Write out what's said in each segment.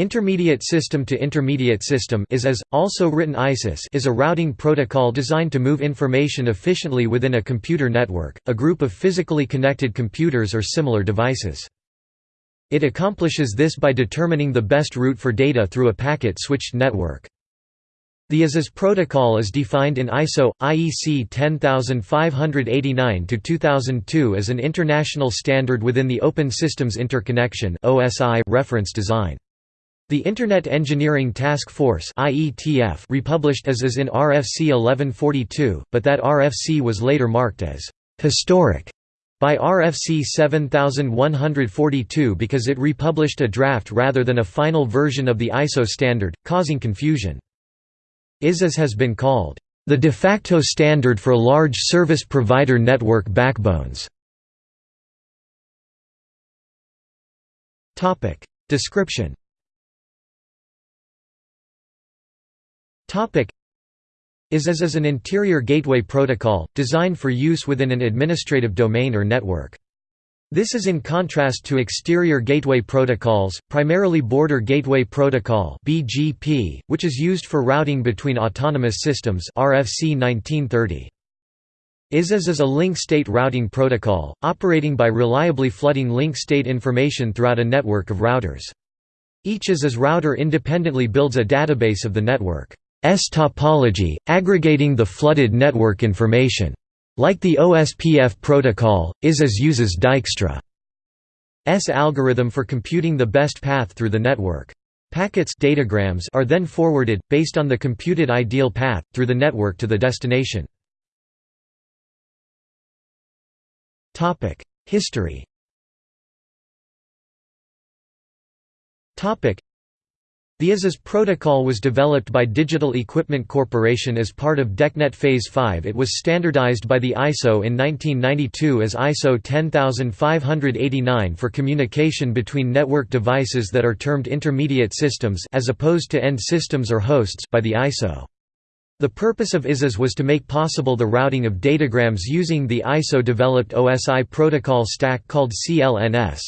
Intermediate System to Intermediate System is as, also written ISIS is a routing protocol designed to move information efficiently within a computer network, a group of physically connected computers or similar devices. It accomplishes this by determining the best route for data through a packet-switched network. The ISIS protocol is defined in ISO IEC 10589-2002 as an international standard within the Open Systems Interconnection reference design. The Internet Engineering Task Force republished ISIS in RFC 1142, but that RFC was later marked as «historic» by RFC 7142 because it republished a draft rather than a final version of the ISO standard, causing confusion. ISIS has been called the de facto standard for large service provider network backbones. Description ISIS is as an interior gateway protocol, designed for use within an administrative domain or network. This is in contrast to exterior gateway protocols, primarily Border Gateway Protocol (BGP), which is used for routing between autonomous systems (RFC 1930). ISIS is a link state routing protocol, operating by reliably flooding link state information throughout a network of routers. Each ISIS router independently builds a database of the network. S topology, aggregating the flooded network information. Like the OSPF protocol, ISIS uses Dijkstra's algorithm for computing the best path through the network. Packets datagrams are then forwarded, based on the computed ideal path, through the network to the destination. History the ISIS protocol was developed by Digital Equipment Corporation as part of DECnet Phase 5 It was standardized by the ISO in 1992 as ISO 10589 for communication between network devices that are termed intermediate systems as opposed to end systems or hosts by the ISO. The purpose of ISIS was to make possible the routing of datagrams using the ISO-developed OSI protocol stack called CLNS.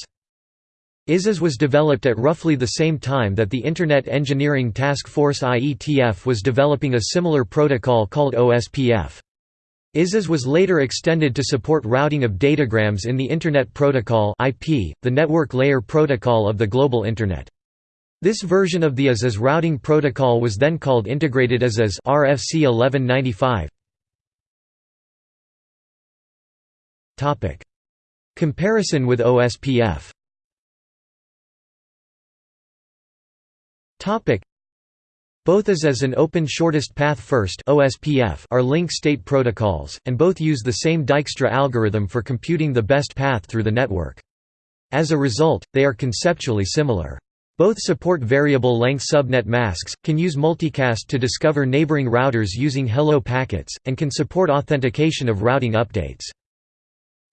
ISIS was developed at roughly the same time that the Internet Engineering Task Force IETF was developing a similar protocol called OSPF. ISIS was later extended to support routing of datagrams in the Internet Protocol IP, the network layer protocol of the global Internet. This version of the ISIS routing protocol was then called Integrated ISIS RFC 1195. Comparison with OSPF Both as an Open Shortest Path First (OSPF) are link state protocols, and both use the same Dijkstra algorithm for computing the best path through the network. As a result, they are conceptually similar. Both support variable length subnet masks, can use multicast to discover neighboring routers using hello packets, and can support authentication of routing updates.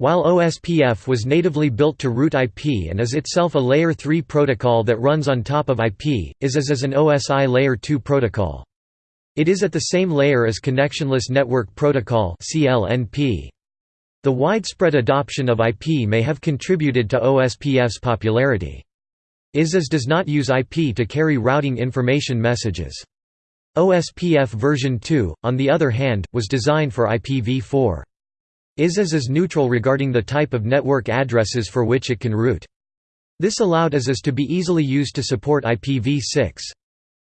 While OSPF was natively built to route IP and is itself a Layer 3 protocol that runs on top of IP, ISIS is an OSI Layer 2 protocol. It is at the same layer as Connectionless Network Protocol The widespread adoption of IP may have contributed to OSPF's popularity. ISIS does not use IP to carry routing information messages. OSPF version 2, on the other hand, was designed for IPv4. ISIS is neutral regarding the type of network addresses for which it can route. This allowed ISIS to be easily used to support IPv6.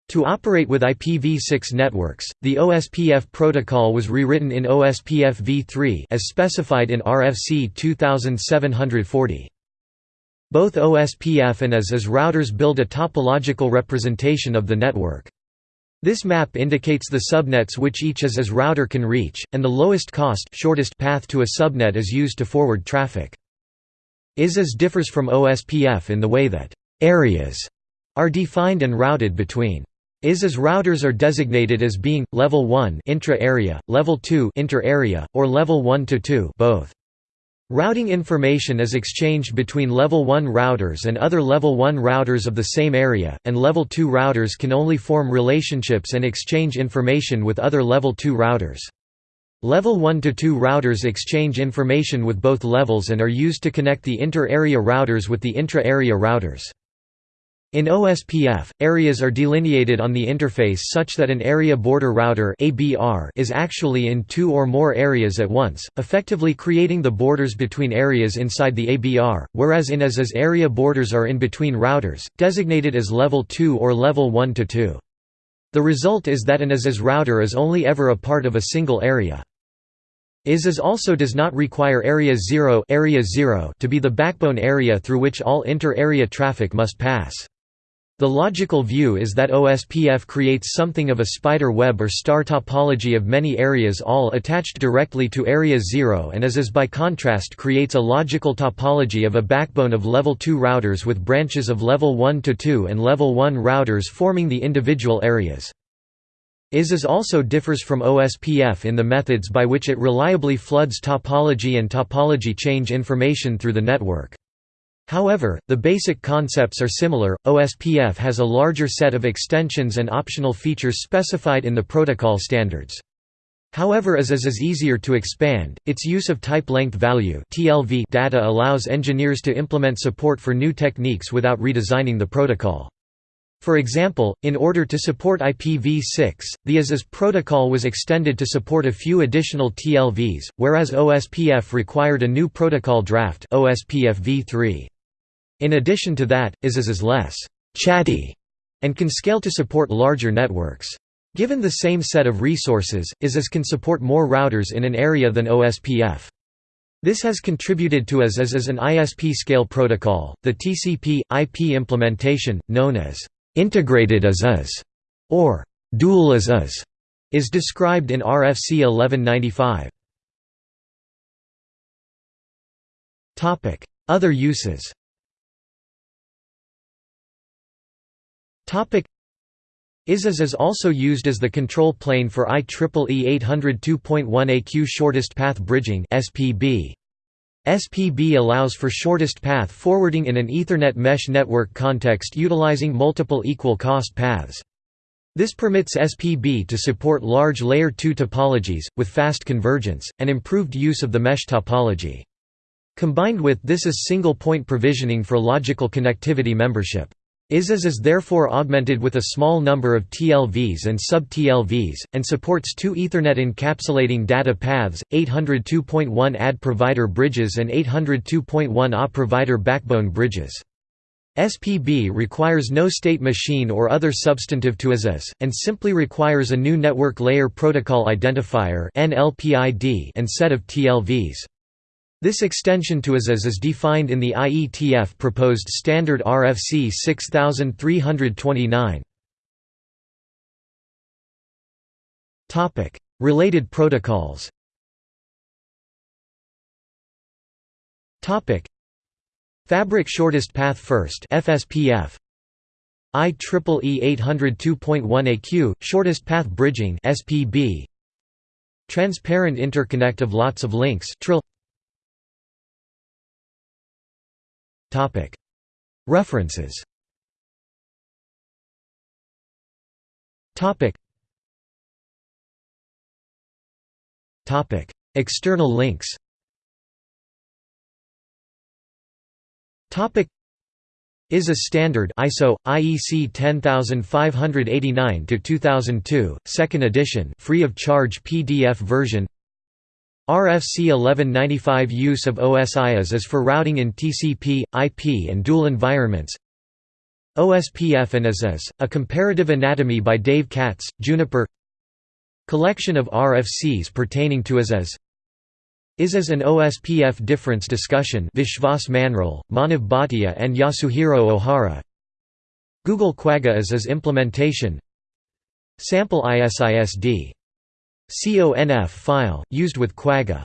To operate with IPv6 networks, the OSPF protocol was rewritten in OSPF v3 as specified in RFC 2740. Both OSPF and ISIS routers build a topological representation of the network. This map indicates the subnets which each ISIS router can reach, and the lowest cost shortest path to a subnet is used to forward traffic. ISIS differs from OSPF in the way that «areas» are defined and routed between. ISIS routers are designated as being, Level 1 intra-area, Level 2 inter-area, or Level 1 to 2 both. Routing information is exchanged between Level 1 routers and other Level 1 routers of the same area, and Level 2 routers can only form relationships and exchange information with other Level 2 routers. Level 1 to 2 routers exchange information with both levels and are used to connect the inter-area routers with the intra-area routers. In OSPF, areas are delineated on the interface such that an area border router is actually in two or more areas at once, effectively creating the borders between areas inside the ABR, whereas in ISIS area borders are in between routers, designated as Level 2 or Level 1 to 2. The result is that an ISIS router is only ever a part of a single area. IS also does not require Area 0, area 0 to be the backbone area through which all inter-area traffic must pass. The logical view is that OSPF creates something of a spider web or star topology of many areas all attached directly to Area 0 and ISIS by contrast creates a logical topology of a backbone of Level 2 routers with branches of Level 1 to 2 and Level 1 routers forming the individual areas. IS also differs from OSPF in the methods by which it reliably floods topology and topology change information through the network. However, the basic concepts are similar. OSPF has a larger set of extensions and optional features specified in the protocol standards. However as is easier to expand, its use of type length value data allows engineers to implement support for new techniques without redesigning the protocol. For example, in order to support IPv6, the IS protocol was extended to support a few additional TLVs, whereas OSPF required a new protocol draft OSPF v3. In addition to that, ISIS is less «chatty» and can scale to support larger networks. Given the same set of resources, ISIS can support more routers in an area than OSPF. This has contributed to IS as an ISP scale protocol. The TCP IP implementation, known as integrated ISIS or dual ISIS, is described in RFC 1195. Topic: Other uses. ISIS is also used as the control plane for IEEE 802.1AQ shortest path bridging SPB. SPB allows for shortest path forwarding in an Ethernet mesh network context utilizing multiple equal cost paths. This permits SPB to support large Layer 2 topologies, with fast convergence, and improved use of the mesh topology. Combined with this is single-point provisioning for logical connectivity membership. ISIS is therefore augmented with a small number of TLVs and sub-TLVs, and supports two Ethernet encapsulating data paths, 802.1 AD provider bridges and 802.1 A provider backbone bridges. SPB requires no state machine or other substantive to ISIS, and simply requires a new network layer protocol identifier and set of TLVs. This extension to ISIS is defined in the IETF proposed standard RFC 6329. Topic: Related protocols. Topic: Fabric Shortest Path First (FSPF). IEEE 802.1AQ Shortest Path Bridging (SPB). Transparent interconnect of lots of links (TRILL). References. External links. Is a standard ISO IEC 10589 to 2002 second edition free of charge PDF version RFC 1195 Use of OSI ISIS for routing in TCP, IP and dual environments. OSPF and ISIS, A Comparative Anatomy by Dave Katz, Juniper. Collection of RFCs pertaining to ASIS ISIS and OSPF difference discussion Vishwas Manral, Manav Bhatia and Yasuhiro Ohara. Google Quagga ISIS implementation. Sample ISISD CONF file, used with Quagga